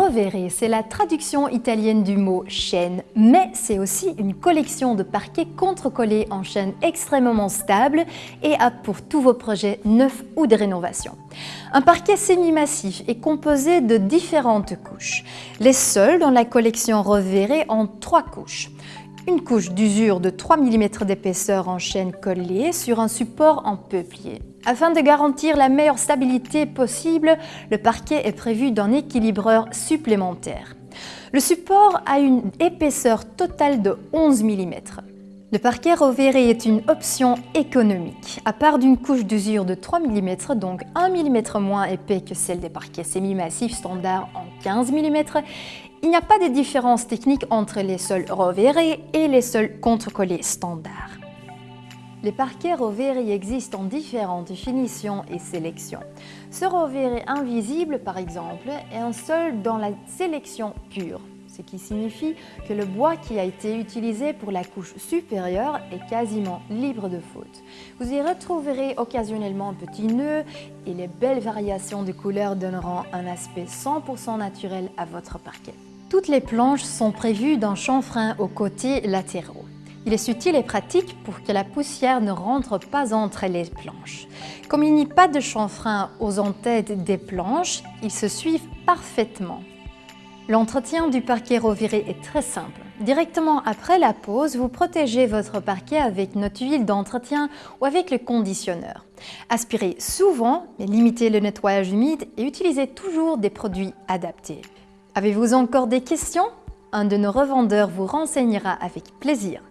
Rovere, c'est la traduction italienne du mot chaîne, mais c'est aussi une collection de parquets contre-collés en chaîne extrêmement stable et apte pour tous vos projets neufs ou de rénovation. Un parquet semi-massif est composé de différentes couches. Les seuls dans la collection Rovere ont trois couches une couche d'usure de 3 mm d'épaisseur en chaîne collée sur un support en peuplier. Afin de garantir la meilleure stabilité possible, le parquet est prévu d'un équilibreur supplémentaire. Le support a une épaisseur totale de 11 mm. Le parquet Rovere est une option économique. À part d'une couche d'usure de 3 mm, donc 1 mm moins épais que celle des parquets semi-massifs standards en 15 mm, il n'y a pas de différence technique entre les sols Rovere et les sols contre-collés standards. Les parquets Rovere existent en différentes finitions et sélections. Ce Rovere invisible, par exemple, est un sol dans la sélection pure, ce qui signifie que le bois qui a été utilisé pour la couche supérieure est quasiment libre de faute. Vous y retrouverez occasionnellement un petit nœud et les belles variations de couleurs donneront un aspect 100% naturel à votre parquet. Toutes les planches sont prévues d'un chanfrein aux côtés latéraux. Il est utile et pratique pour que la poussière ne rentre pas entre les planches. Comme il n'y a pas de chanfrein aux entêtes des planches, ils se suivent parfaitement. L'entretien du parquet reviré est très simple. Directement après la pose, vous protégez votre parquet avec notre huile d'entretien ou avec le conditionneur. Aspirez souvent, mais limitez le nettoyage humide et utilisez toujours des produits adaptés. Avez-vous encore des questions? Un de nos revendeurs vous renseignera avec plaisir.